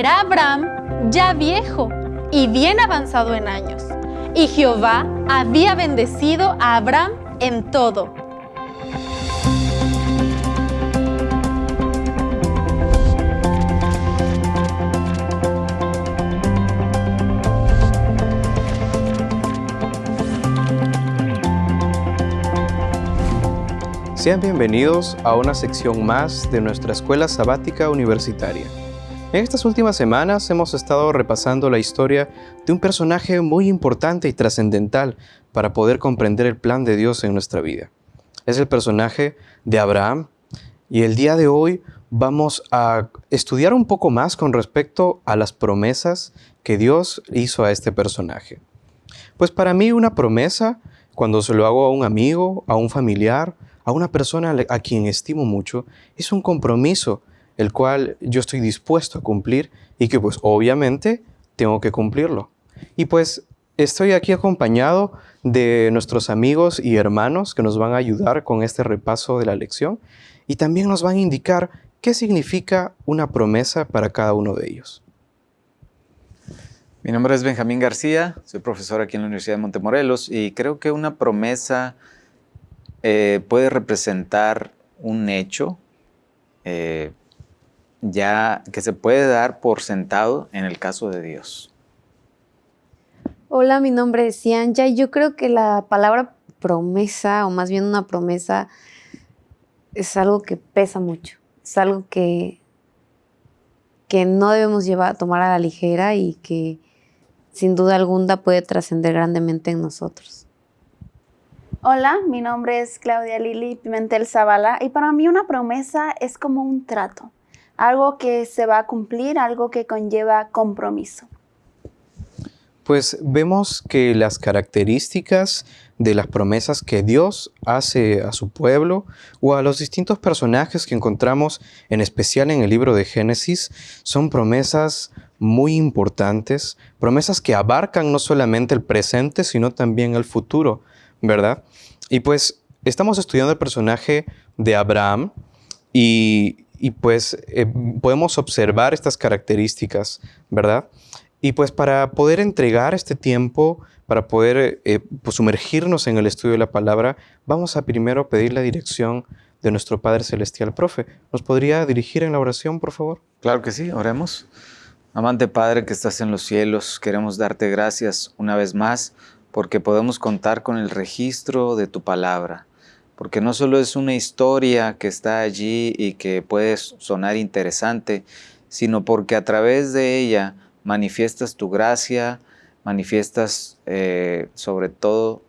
Era Abraham ya viejo y bien avanzado en años, y Jehová había bendecido a Abraham en todo. Sean bienvenidos a una sección más de nuestra Escuela Sabática Universitaria. En estas últimas semanas hemos estado repasando la historia de un personaje muy importante y trascendental para poder comprender el plan de Dios en nuestra vida. Es el personaje de Abraham y el día de hoy vamos a estudiar un poco más con respecto a las promesas que Dios hizo a este personaje. Pues para mí una promesa, cuando se lo hago a un amigo, a un familiar, a una persona a quien estimo mucho, es un compromiso el cual yo estoy dispuesto a cumplir y que pues obviamente tengo que cumplirlo. Y pues estoy aquí acompañado de nuestros amigos y hermanos que nos van a ayudar con este repaso de la lección y también nos van a indicar qué significa una promesa para cada uno de ellos. Mi nombre es Benjamín García, soy profesor aquí en la Universidad de Montemorelos y creo que una promesa eh, puede representar un hecho eh, ya que se puede dar por sentado en el caso de Dios. Hola, mi nombre es Cianja y yo creo que la palabra promesa, o más bien una promesa, es algo que pesa mucho. Es algo que, que no debemos llevar, tomar a la ligera y que sin duda alguna puede trascender grandemente en nosotros. Hola, mi nombre es Claudia Lili Pimentel Zavala y para mí una promesa es como un trato, algo que se va a cumplir, algo que conlleva compromiso. Pues vemos que las características de las promesas que Dios hace a su pueblo o a los distintos personajes que encontramos en especial en el libro de Génesis son promesas muy importantes, promesas que abarcan no solamente el presente, sino también el futuro, ¿verdad? Y pues estamos estudiando el personaje de Abraham y, pues eh, podemos observar estas características, ¿verdad? Y pues para poder entregar este tiempo, para poder eh, pues, sumergirnos en el estudio de la palabra, vamos a primero pedir la dirección de nuestro Padre Celestial. Profe, ¿nos podría dirigir en la oración, por favor? Claro que sí, oremos. Amante Padre que estás en los cielos, queremos darte gracias una vez más porque podemos contar con el registro de tu palabra, porque no solo es una historia que está allí y que puede sonar interesante, sino porque a través de ella manifiestas tu gracia, manifiestas eh, sobre todo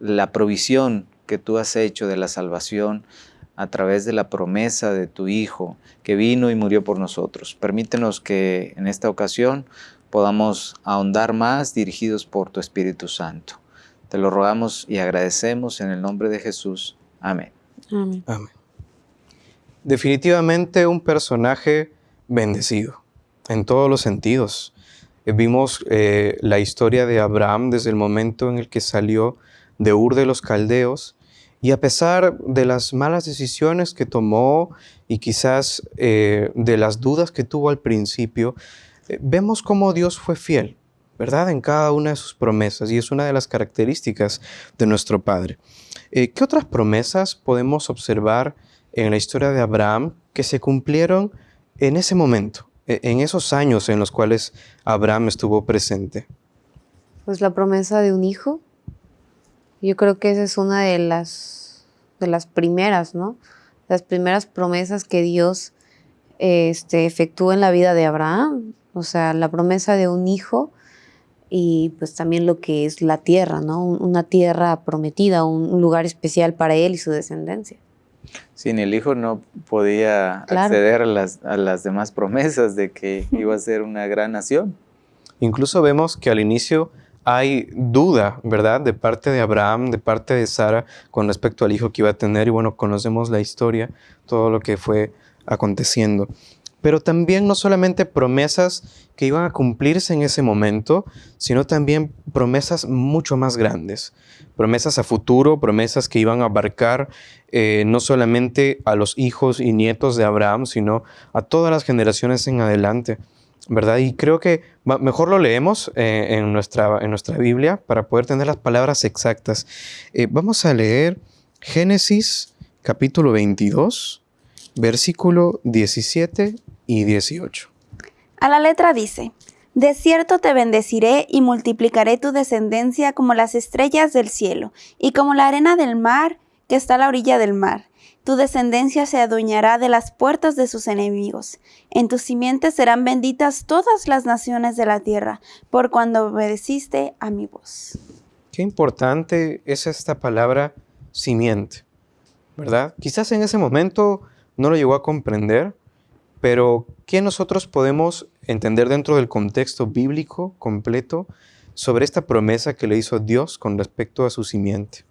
la provisión que tú has hecho de la salvación a través de la promesa de tu Hijo que vino y murió por nosotros. Permítenos que en esta ocasión podamos ahondar más dirigidos por tu Espíritu Santo. Te lo rogamos y agradecemos en el nombre de Jesús. Amén. Amén. Definitivamente un personaje bendecido en todos los sentidos. Eh, vimos eh, la historia de Abraham desde el momento en el que salió de Ur de los Caldeos y a pesar de las malas decisiones que tomó y quizás eh, de las dudas que tuvo al principio, eh, vemos cómo Dios fue fiel, ¿verdad? En cada una de sus promesas y es una de las características de nuestro Padre. Eh, ¿Qué otras promesas podemos observar en la historia de Abraham que se cumplieron en ese momento, e, en esos años en los cuales Abraham estuvo presente? Pues la promesa de un hijo. Yo creo que esa es una de las, de las primeras, ¿no? Las primeras promesas que Dios este, efectuó en la vida de Abraham o sea, la promesa de un hijo y pues también lo que es la tierra, ¿no? Una tierra prometida, un lugar especial para él y su descendencia. Sin el hijo no podía acceder a las, a las demás promesas de que iba a ser una gran nación. Incluso vemos que al inicio hay duda, ¿verdad? De parte de Abraham, de parte de Sara, con respecto al hijo que iba a tener. Y bueno, conocemos la historia, todo lo que fue aconteciendo pero también no solamente promesas que iban a cumplirse en ese momento, sino también promesas mucho más grandes, promesas a futuro, promesas que iban a abarcar eh, no solamente a los hijos y nietos de Abraham, sino a todas las generaciones en adelante. ¿verdad? Y creo que mejor lo leemos eh, en, nuestra, en nuestra Biblia para poder tener las palabras exactas. Eh, vamos a leer Génesis capítulo 22, versículo 17 y 18. A la letra dice, De cierto te bendeciré y multiplicaré tu descendencia como las estrellas del cielo y como la arena del mar que está a la orilla del mar. Tu descendencia se adueñará de las puertas de sus enemigos. En tus simientes serán benditas todas las naciones de la tierra, por cuando obedeciste a mi voz. Qué importante es esta palabra simiente, ¿verdad? Quizás en ese momento no lo llegó a comprender, pero ¿qué nosotros podemos entender dentro del contexto bíblico completo sobre esta promesa que le hizo Dios con respecto a su simiente?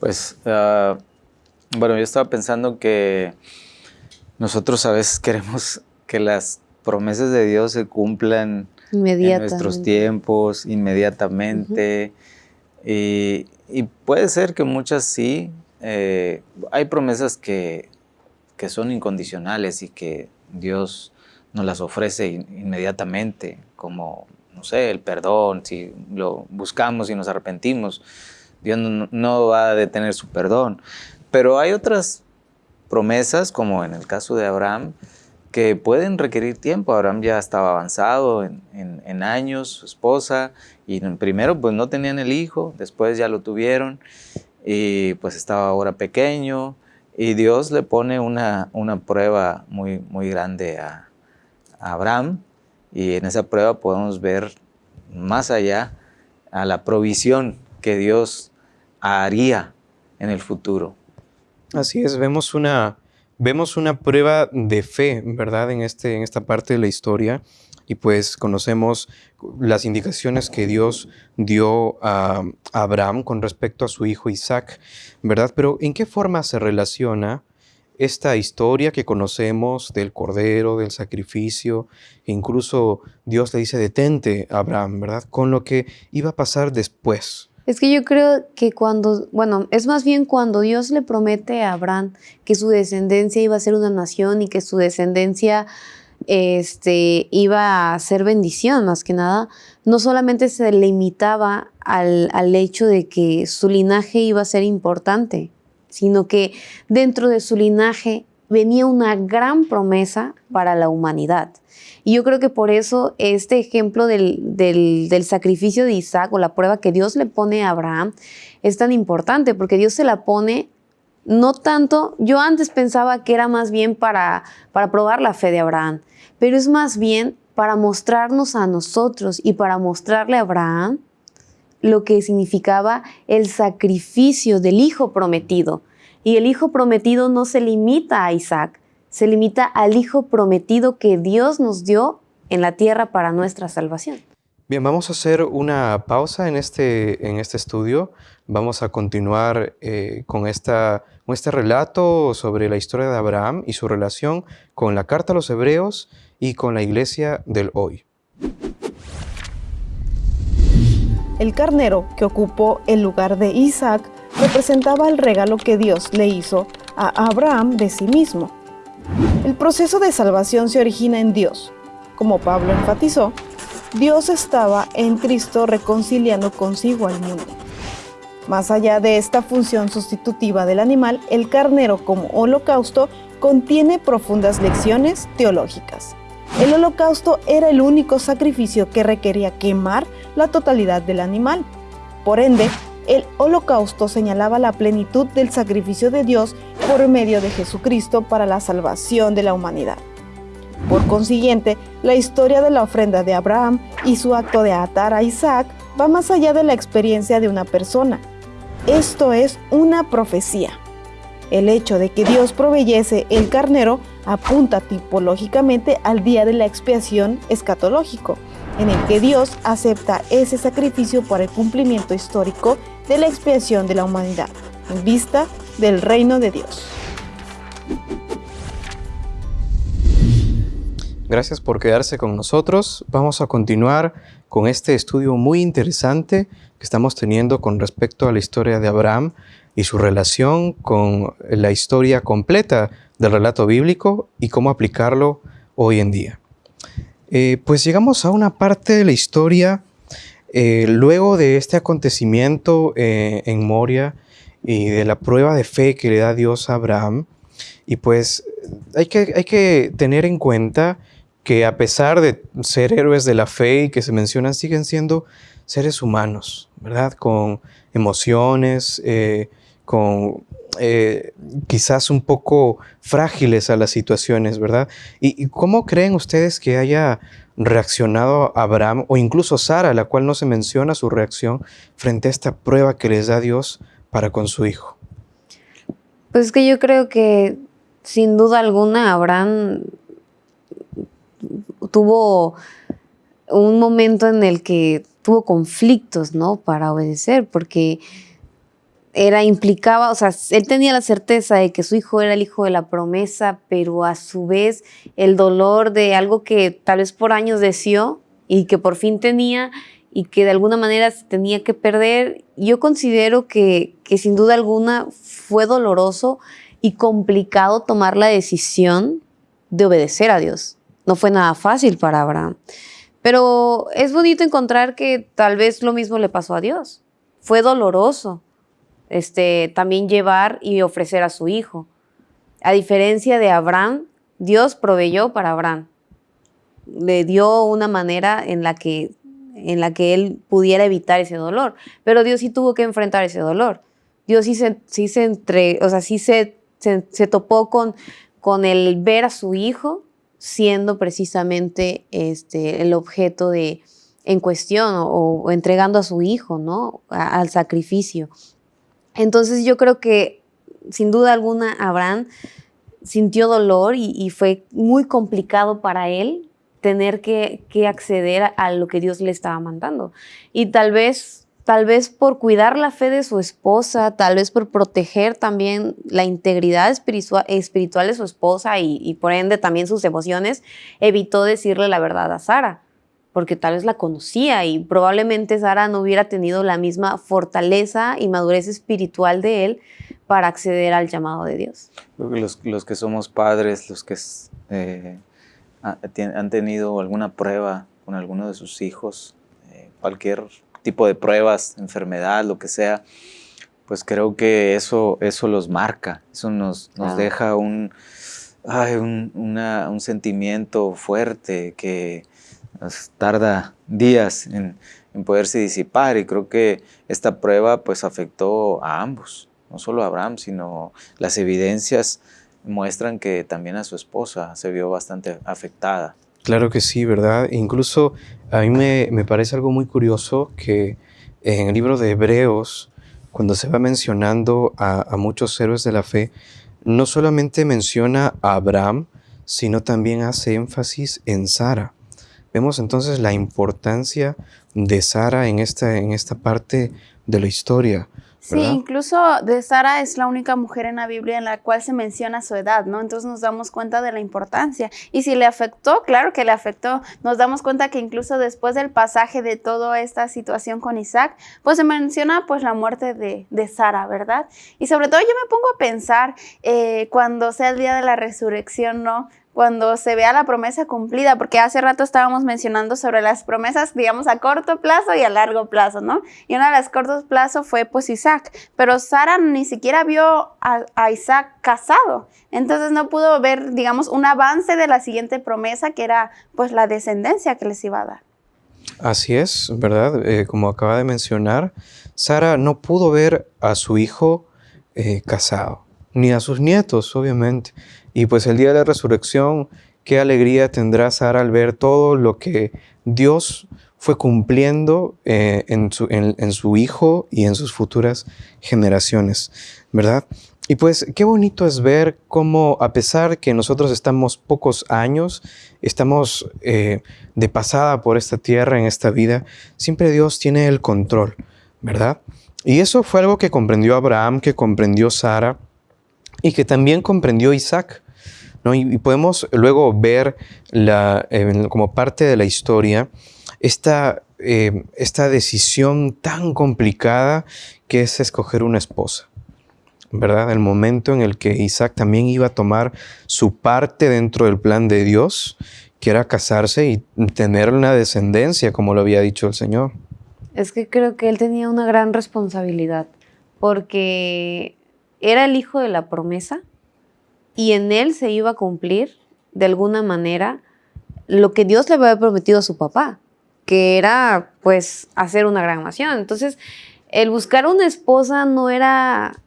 Pues, ah, bueno, yo estaba pensando que nosotros a veces queremos que las promesas de Dios se cumplan en nuestros tiempos, inmediatamente. y, puede ser que muchas sí. Eh, hay promesas que, que, son incondicionales y que Dios nos las ofrece inmediatamente, como, no sé, el perdón, si lo buscamos y nos arrepentimos. Dios no, va a detener su perdón. Pero hay otras promesas, como en el caso de Abraham, que pueden requerir tiempo. Abraham ya estaba avanzado en, años, su esposa, y primero pues no tenían el hijo, después ya lo tuvieron, y pues estaba ahora pequeño, y Dios le pone una, una prueba muy, muy grande a, a Abraham, y en esa prueba podemos ver más allá a la provisión que Dios haría en el futuro. Así es, vemos una, vemos una prueba de fe, ¿verdad? En, este, en esta parte de la historia y pues conocemos las indicaciones que Dios dio a Abraham con respecto a su hijo Isaac, ¿verdad? Pero ¿en qué forma se relaciona esta historia que conocemos del cordero, del sacrificio, incluso Dios le dice detente a Abraham, ¿verdad? Con lo que iba a pasar después, es que yo creo que cuando, bueno, es más bien cuando Dios le promete a Abraham que su descendencia iba a ser una nación y que su descendencia este, iba a ser bendición más que nada, no solamente se limitaba al, al hecho de que su linaje iba a ser importante, sino que dentro de su linaje venía una gran promesa para la humanidad. Y yo creo que por eso este ejemplo del, sacrificio de Isaac o la prueba que Dios le pone a Abraham es tan importante, porque Dios se la pone no tanto, yo antes pensaba que era más bien para, para probar la fe de Abraham, pero es más bien para mostrarnos a nosotros y para mostrarle a Abraham lo que significaba el sacrificio del hijo prometido. Y el hijo prometido no se limita a Isaac, se limita al Hijo prometido que Dios nos dio en la tierra para nuestra salvación. Bien, vamos a hacer una pausa en este, en este estudio. Vamos a continuar eh, con, esta, con este relato sobre la historia de Abraham y su relación con la carta a los hebreos y con la iglesia del hoy. El carnero que ocupó el lugar de Isaac representaba el regalo que Dios le hizo a Abraham de sí mismo el proceso de salvación se origina en Dios. Como Pablo enfatizó, Dios estaba en Cristo reconciliando consigo al mundo. Más allá de esta función sustitutiva del animal, el carnero como holocausto contiene profundas lecciones teológicas. El holocausto era el único sacrificio que requería quemar la totalidad del animal. Por ende, el holocausto señalaba la plenitud del sacrificio de Dios por medio de Jesucristo para la salvación de la humanidad. Por consiguiente, la historia de la ofrenda de Abraham y su acto de atar a Isaac va más allá de la experiencia de una persona. Esto es una profecía. El hecho de que Dios proveyese el carnero apunta tipológicamente al día de la expiación escatológico, en el que Dios acepta ese sacrificio para el cumplimiento histórico de la expiación de la humanidad, en vista del reino de Dios. Gracias por quedarse con nosotros. Vamos a continuar con este estudio muy interesante que estamos teniendo con respecto a la historia de Abraham y su relación con la historia completa del relato bíblico y cómo aplicarlo hoy en día. Eh, pues llegamos a una parte de la historia eh, luego de este acontecimiento eh, en Moria y de la prueba de fe que le da Dios a Abraham. Y pues hay que, hay que tener en cuenta que a pesar de ser héroes de la fe y que se mencionan, siguen siendo seres humanos, ¿verdad? Con emociones, con quizás un poco frágiles a las situaciones, ¿verdad? ¿Y, cómo creen ustedes que haya reaccionado Abraham o incluso Sara, la cual no se menciona su reacción frente a esta prueba que les da Dios para con su hijo? Pues es que yo creo que sin duda alguna Abraham tuvo un momento en el que tuvo conflictos, ¿no? Para obedecer, porque era implicaba, o sea, él tenía la certeza de que su hijo era el hijo de la promesa, pero a su vez el dolor de algo que tal vez por años deseó y que por fin tenía y que de alguna manera se tenía que perder, yo considero que, que sin duda alguna fue doloroso y complicado tomar la decisión de obedecer a Dios. No fue nada fácil para Abraham. Pero es bonito encontrar que tal vez lo mismo le pasó a Dios. Fue doloroso, este, también llevar y ofrecer a su hijo. A diferencia de Abraham, Dios proveyó para Abraham. Le dio una manera en la que, en la que él pudiera evitar ese dolor. Pero Dios sí tuvo que enfrentar ese dolor. Dios sí se, sí se, entre, o sea, sí se, se, topó con, con el ver a su hijo siendo precisamente este, el objeto de, en cuestión o, entregando a su hijo, ¿no? al sacrificio. Entonces yo creo que sin duda alguna Abraham sintió dolor y, fue muy complicado para él tener que, acceder a, lo que Dios le estaba mandando. Y tal vez, tal vez por cuidar la fe de su esposa, tal vez por proteger también la integridad espiritual, de su esposa y, y por ende también sus emociones, evitó decirle la verdad a Sara porque tal vez la conocía y probablemente Sara no hubiera tenido la misma fortaleza y madurez espiritual de él para acceder al llamado de Dios. Los, los que somos padres, los que eh, han tenido alguna prueba con alguno de sus hijos, eh, cualquier tipo de pruebas, enfermedad, lo que sea, pues creo que eso, eso los marca, eso nos, nos deja un, un, un sentimiento fuerte que tarda días en, poderse disipar y creo que esta prueba pues afectó a ambos, no solo a Abraham, sino las evidencias muestran que también a su esposa se vio bastante afectada. Claro que sí, ¿verdad? Incluso a mí me, parece algo muy curioso que en el libro de Hebreos, cuando se va mencionando a, a muchos héroes de la fe, no solamente menciona a Abraham, sino también hace énfasis en Sara. Vemos entonces la importancia de Sara en esta, en esta parte de la historia. Sí, incluso de Sara es la única mujer en la Biblia en la cual se menciona su edad, ¿no? Entonces nos damos cuenta de la importancia. Y si le afectó, claro que le afectó. Nos damos cuenta que incluso después del pasaje de toda esta situación con Isaac, pues se menciona pues la muerte de, de Sara, ¿verdad? Y sobre todo yo me pongo a pensar eh, cuando sea el día de la resurrección, ¿no? Cuando se vea la promesa cumplida, porque hace rato estábamos mencionando sobre las promesas, digamos, a corto plazo y a largo plazo, ¿no? Y una de las cortos plazo fue pues Isaac, pero Sara ni siquiera vio a, Isaac casado, entonces no pudo ver, digamos, un avance de la siguiente promesa que era pues la descendencia que les iba a dar. Así es, ¿verdad? Eh, como acaba de mencionar, Sara no pudo ver a su hijo eh, casado, ni a sus nietos, obviamente. Y pues el día de la resurrección, qué alegría tendrá Sara al ver todo lo que Dios fue cumpliendo eh, en, su, en, su, Hijo y en sus futuras generaciones, ¿verdad? Y pues qué bonito es ver cómo a pesar que nosotros estamos pocos años, estamos eh, de pasada por esta tierra, en esta vida, siempre Dios tiene el control, ¿verdad? Y eso fue algo que comprendió Abraham, que comprendió Sara, y que también comprendió Isaac. ¿no? Y, podemos luego ver la, como parte de la historia esta, eh, esta decisión tan complicada que es escoger una esposa. ¿verdad? El momento en el que Isaac también iba a tomar su parte dentro del plan de Dios, que era casarse y tener una descendencia, como lo había dicho el Señor. Es que creo que él tenía una gran responsabilidad, porque era el hijo de la promesa y en él se iba a cumplir de alguna manera lo que Dios le había prometido a su papá, que era pues hacer una gran nación. Entonces, el buscar una esposa no era,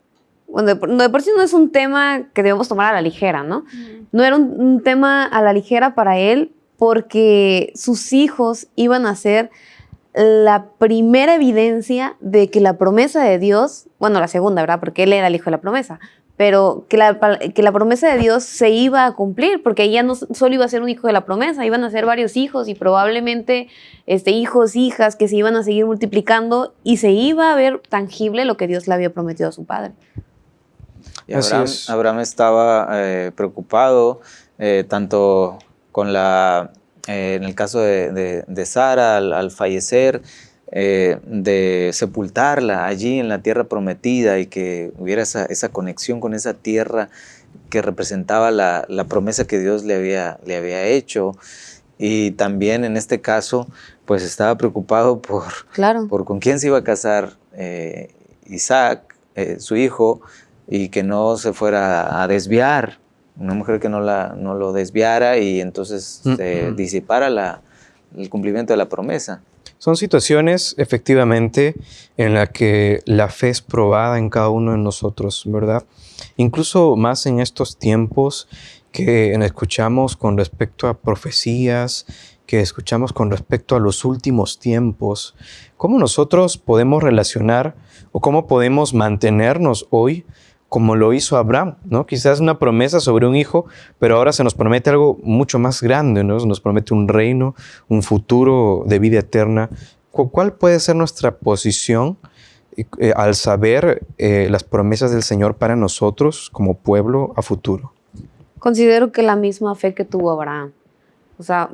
bueno, de por sí no es un tema que debemos tomar a la ligera, ¿no? No era un, un tema a la ligera para él porque sus hijos iban a ser la primera evidencia de que la promesa de Dios, bueno, la segunda, ¿verdad? Porque él era el hijo de la promesa, pero que la, que la promesa de Dios se iba a cumplir, porque ella no solo iba a ser un hijo de la promesa, iban a ser varios hijos y probablemente este, hijos, hijas que se iban a seguir multiplicando y se iba a ver tangible lo que Dios le había prometido a su padre. Y Abraham, Abraham, estaba eh, preocupado eh, tanto con la eh, en el caso de, Sara, al, fallecer, eh, de sepultarla allí en la tierra prometida y que hubiera esa, conexión con esa tierra que representaba la, promesa que Dios le había, le había hecho. Y también en este caso, pues estaba preocupado por, por con quién se iba a casar eh, Isaac, su hijo, y que no se fuera a desviar una mujer que no, la, no lo desviara y entonces mm, se mm. disipara la, el cumplimiento de la promesa. Son situaciones efectivamente en las que la fe es probada en cada uno de nosotros, ¿verdad? Incluso más en estos tiempos que escuchamos con respecto a profecías, que escuchamos con respecto a los últimos tiempos, cómo nosotros podemos relacionar o cómo podemos mantenernos hoy como lo hizo Abraham, ¿no? Quizás una promesa sobre un hijo, pero ahora se nos promete algo mucho más grande, ¿no? Nos promete un reino, un futuro de vida eterna. ¿Cuál puede ser nuestra posición eh, al saber eh, las promesas del Señor para nosotros como pueblo a futuro? Considero que la misma fe que tuvo Abraham. O sea,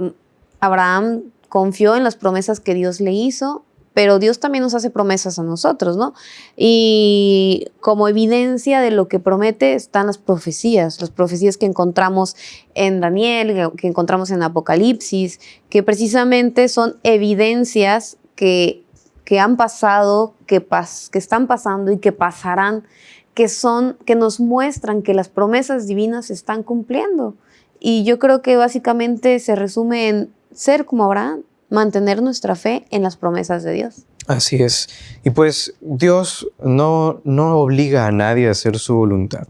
Abraham confió en las promesas que Dios le hizo pero Dios también nos hace promesas a nosotros, ¿no? Y como evidencia de lo que promete están las profecías, las profecías que encontramos en Daniel, que encontramos en Apocalipsis, que precisamente son evidencias que, que han pasado, que, pas, que están pasando y que pasarán, que son, que nos muestran que las promesas divinas se están cumpliendo. Y yo creo que básicamente se resume en ser como Abraham, mantener nuestra fe en las promesas de Dios. Así es. Y pues Dios no, no obliga a nadie a hacer su voluntad,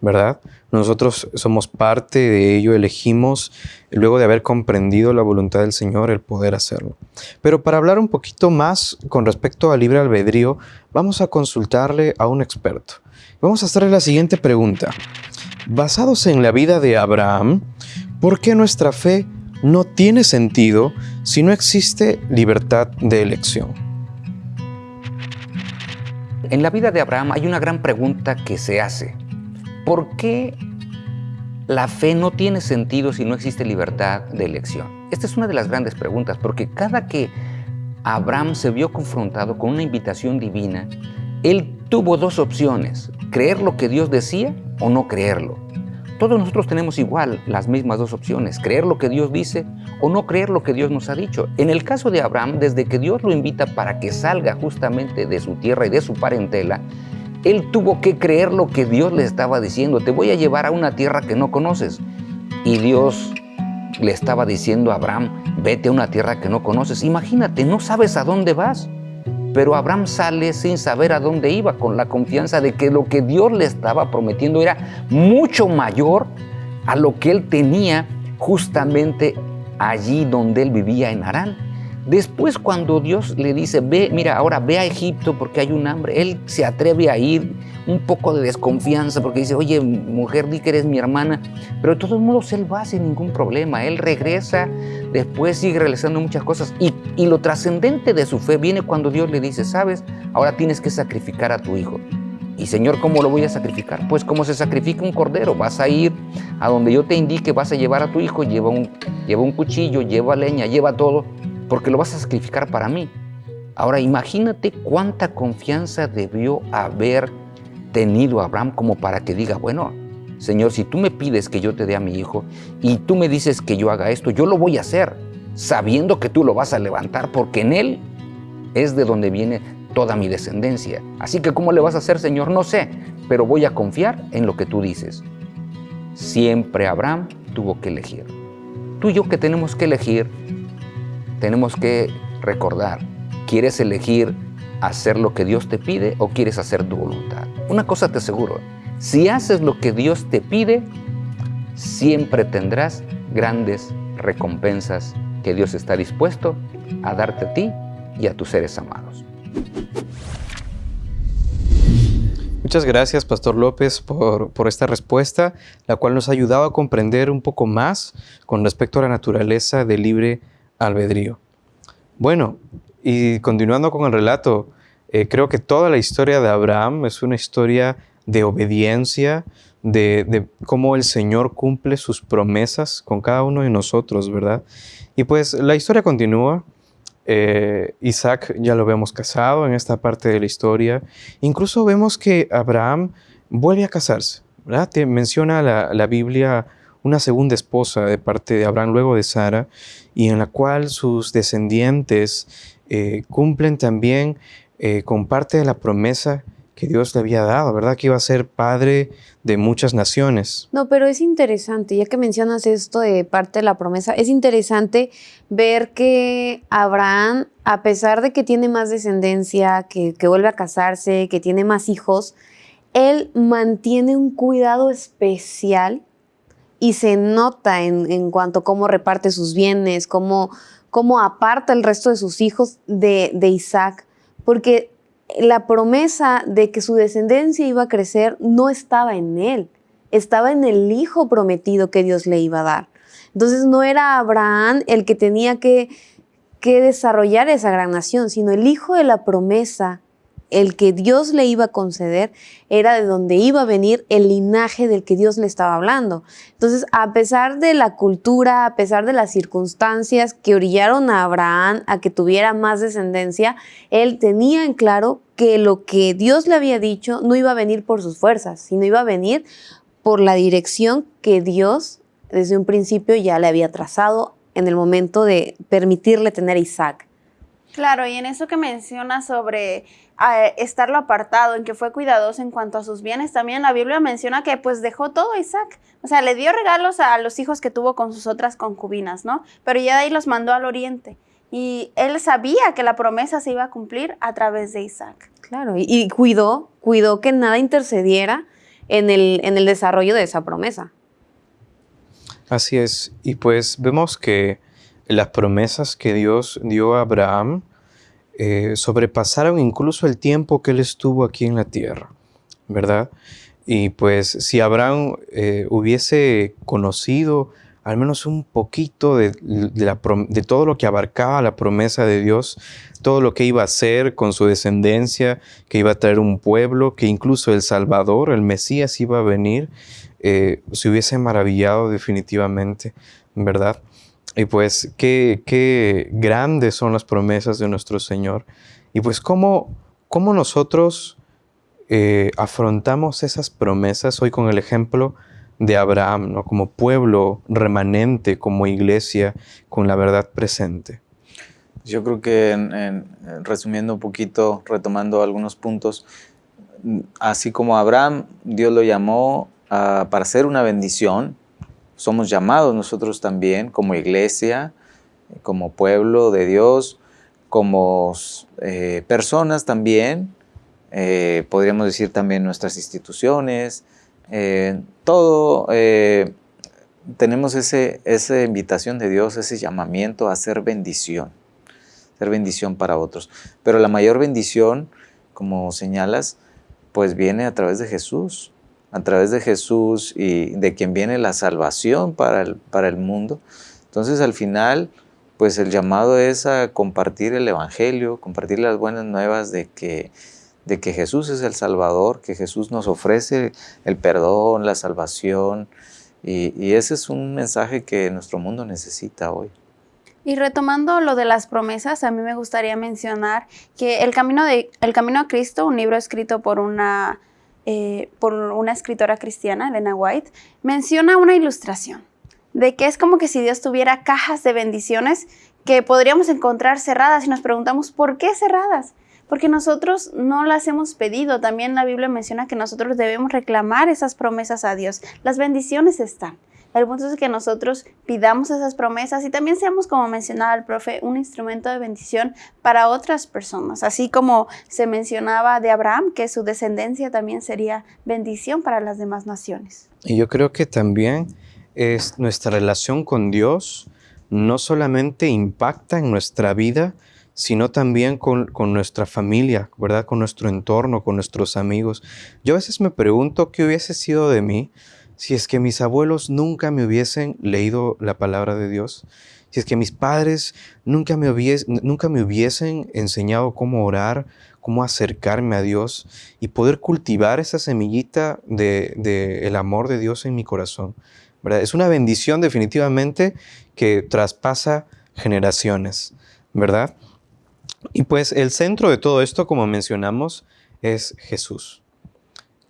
¿verdad? Nosotros somos parte de ello, elegimos, luego de haber comprendido la voluntad del Señor, el poder hacerlo. Pero para hablar un poquito más con respecto al libre albedrío, vamos a consultarle a un experto. Vamos a hacerle la siguiente pregunta. Basados en la vida de Abraham, ¿por qué nuestra fe no tiene sentido si no existe libertad de elección. En la vida de Abraham hay una gran pregunta que se hace. ¿Por qué la fe no tiene sentido si no existe libertad de elección? Esta es una de las grandes preguntas, porque cada que Abraham se vio confrontado con una invitación divina, él tuvo dos opciones, creer lo que Dios decía o no creerlo. Todos nosotros tenemos igual las mismas dos opciones, creer lo que Dios dice o no creer lo que Dios nos ha dicho. En el caso de Abraham, desde que Dios lo invita para que salga justamente de su tierra y de su parentela, él tuvo que creer lo que Dios le estaba diciendo. Te voy a llevar a una tierra que no conoces. Y Dios le estaba diciendo a Abraham, vete a una tierra que no conoces. Imagínate, no sabes a dónde vas. Pero Abraham sale sin saber a dónde iba, con la confianza de que lo que Dios le estaba prometiendo era mucho mayor a lo que él tenía justamente allí donde él vivía en Harán. Después cuando Dios le dice, ve, mira, ahora ve a Egipto porque hay un hambre, él se atreve a ir, un poco de desconfianza porque dice, oye, mujer, di que eres mi hermana, pero de todos modos él va sin ningún problema, él regresa, después sigue realizando muchas cosas. Y, lo trascendente de su fe viene cuando Dios le dice, sabes, ahora tienes que sacrificar a tu hijo. Y Señor, ¿cómo lo voy a sacrificar? Pues como se sacrifica un cordero, vas a ir a donde yo te indique, vas a llevar a tu hijo, lleva un, lleva un cuchillo, lleva leña, lleva todo, porque lo vas a sacrificar para mí. Ahora imagínate cuánta confianza debió haber tenido Abraham como para que diga, bueno, Señor, si tú me pides que yo te dé a mi hijo y tú me dices que yo haga esto, yo lo voy a hacer, sabiendo que tú lo vas a levantar, porque en él es de donde viene toda mi descendencia. Así que ¿cómo le vas a hacer, Señor? No sé, pero voy a confiar en lo que tú dices. Siempre Abraham tuvo que elegir. Tú y yo que tenemos que elegir, tenemos que recordar, ¿quieres elegir hacer lo que Dios te pide o quieres hacer tu voluntad? Una cosa te aseguro, si haces lo que Dios te pide, siempre tendrás grandes recompensas que Dios está dispuesto a darte a ti y a tus seres amados. Muchas gracias, Pastor López, por, por, esta respuesta, la cual nos ha ayudado a comprender un poco más con respecto a la naturaleza del libre albedrío. Bueno, y continuando con el relato, eh, creo que toda la historia de Abraham es una historia de obediencia, de, cómo el Señor cumple sus promesas con cada uno de nosotros, ¿verdad? Y pues la historia continúa. Eh, Isaac ya lo vemos casado en esta parte de la historia. Incluso vemos que Abraham vuelve a casarse, ¿verdad? Menciona la Biblia una segunda esposa de parte de Abraham luego de Sara, y en la cual sus descendientes eh, cumplen también eh, con parte de la promesa que Dios le había dado, ¿verdad? Que iba a ser padre de muchas naciones. No, pero es interesante, ya que mencionas esto de parte de la promesa, es interesante ver que Abraham, a pesar de que tiene más descendencia, que, que vuelve a casarse, que tiene más hijos, él mantiene un cuidado especial y se nota en, en cuanto a cómo reparte sus bienes, cómo, cómo aparta el resto de sus hijos de, de Isaac, porque la promesa de que su descendencia iba a crecer no estaba en él, estaba en el hijo prometido que Dios le iba a dar. Entonces no era Abraham el que tenía que, que desarrollar esa gran nación, sino el hijo de la promesa el que Dios le iba a conceder era de donde iba a venir el linaje del que Dios le estaba hablando. Entonces, a pesar de la cultura, a pesar de las circunstancias que orillaron a Abraham a que tuviera más descendencia, él tenía en claro que lo que Dios le había dicho no iba a venir por sus fuerzas, sino iba a venir por la dirección que Dios desde un principio ya le había trazado en el momento de permitirle tener a Isaac. Claro, y en eso que menciona sobre a estarlo apartado, en que fue cuidadoso en cuanto a sus bienes. También la Biblia menciona que pues dejó todo a Isaac. O sea, le dio regalos a los hijos que tuvo con sus otras concubinas, ¿no? Pero ya de ahí los mandó al oriente. Y él sabía que la promesa se iba a cumplir a través de Isaac. Claro, y, y cuidó, cuidó que nada intercediera en el, en el desarrollo de esa promesa. Así es. Y pues vemos que las promesas que Dios dio a Abraham, eh, sobrepasaron incluso el tiempo que él estuvo aquí en la tierra, ¿verdad? Y pues si Abraham eh, hubiese conocido al menos un poquito de, de, todo lo que abarcaba la promesa de Dios, todo lo que iba a hacer con su descendencia, que iba a traer un pueblo, que incluso el Salvador, el Mesías iba a venir, eh, se hubiese maravillado definitivamente, ¿verdad? Y pues qué, qué grandes son las promesas de nuestro Señor. Y pues cómo, cómo nosotros eh, afrontamos esas promesas hoy con el ejemplo de Abraham, ¿no? como pueblo remanente, como iglesia, con la verdad presente. Yo creo que en, en, resumiendo un poquito, retomando algunos puntos, así como Abraham, Dios lo llamó uh, para ser una bendición, somos llamados nosotros también como iglesia, como pueblo de Dios, como eh, personas también, eh, podríamos decir también nuestras instituciones, eh, todo, tenemos ese, esa invitación de Dios, ese llamamiento a ser bendición, ser bendición para otros. Pero la mayor bendición, como señalas, pues viene a través de Jesús a través de Jesús y de quien viene la salvación para el, para el mundo. Entonces al final, pues el llamado es a compartir el Evangelio, compartir las buenas nuevas de que, de que Jesús es el Salvador, que Jesús nos ofrece el perdón, la salvación, y, y ese es un mensaje que nuestro mundo necesita hoy. Y retomando lo de las promesas, a mí me gustaría mencionar que el camino, de, el camino a Cristo, un libro escrito por una eh, por una escritora cristiana, Elena White, menciona una ilustración de que es como que si Dios tuviera cajas de bendiciones que podríamos encontrar cerradas y nos preguntamos, ¿por qué cerradas? Porque nosotros no las hemos pedido. También la Biblia menciona que nosotros debemos reclamar esas promesas a Dios. Las bendiciones están. El punto es que nosotros pidamos esas promesas y también seamos, como mencionaba el profe, un instrumento de bendición para otras personas. Así como se mencionaba de Abraham, que su descendencia también sería bendición para las demás naciones. Y yo creo que también es nuestra relación con Dios no solamente impacta en nuestra vida, sino también con, con, nuestra familia, ¿verdad? Con nuestro entorno, con nuestros amigos. Yo a veces me pregunto qué hubiese sido de mí si es que mis abuelos nunca me hubiesen leído la palabra de Dios, si es que mis padres nunca me, hubiesen enseñado cómo orar, cómo acercarme a Dios y poder cultivar esa semillita del de, el amor de Dios en mi corazón. ¿verdad? Es una bendición definitivamente que traspasa generaciones, ¿verdad? Y pues el centro de todo esto, como mencionamos, es Jesús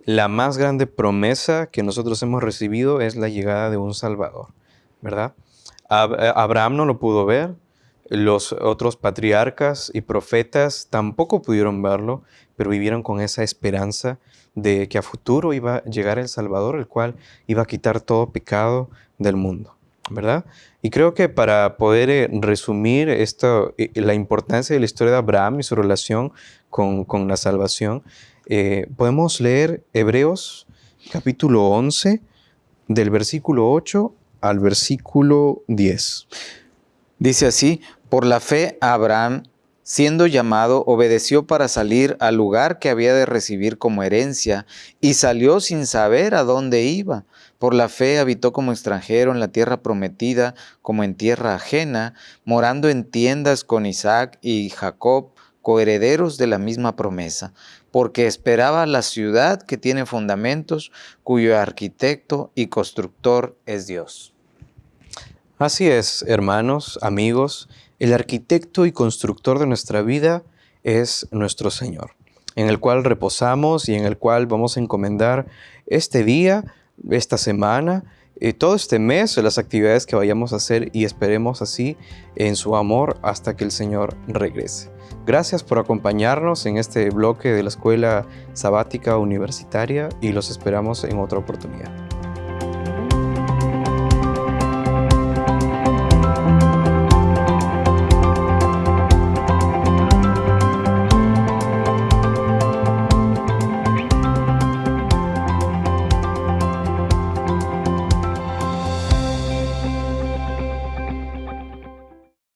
la más grande promesa que nosotros hemos recibido es la llegada de un Salvador, ¿verdad? Eh, Abraham no lo pudo ver, los otros patriarcas y profetas tampoco pudieron verlo, pero vivieron con esa esperanza de que a futuro iba a llegar el Salvador, el cual iba a quitar todo pecado del mundo, ¿verdad? Y creo que para poder eh, resumir esto, la importancia de la historia de Abraham y su relación con, con la salvación, eh, podemos leer Hebreos capítulo 11 del versículo 8 al versículo 10. Dice así, por la fe Abraham, siendo llamado, obedeció para salir al lugar que había de recibir como herencia y salió sin saber a dónde iba. Por la fe habitó como extranjero en la tierra prometida, como en tierra ajena, morando en tiendas con Isaac y Jacob, coherederos de la misma promesa porque esperaba la ciudad que tiene fundamentos, cuyo arquitecto y constructor es Dios. Así es, hermanos, amigos, el arquitecto y constructor de nuestra vida es nuestro Señor, en el cual reposamos y en el cual vamos a encomendar este día, esta semana, y todo este mes, las actividades que vayamos a hacer y esperemos así en su amor hasta que el Señor regrese. Gracias por acompañarnos en este bloque de la Escuela Sabática Universitaria y los esperamos en otra oportunidad.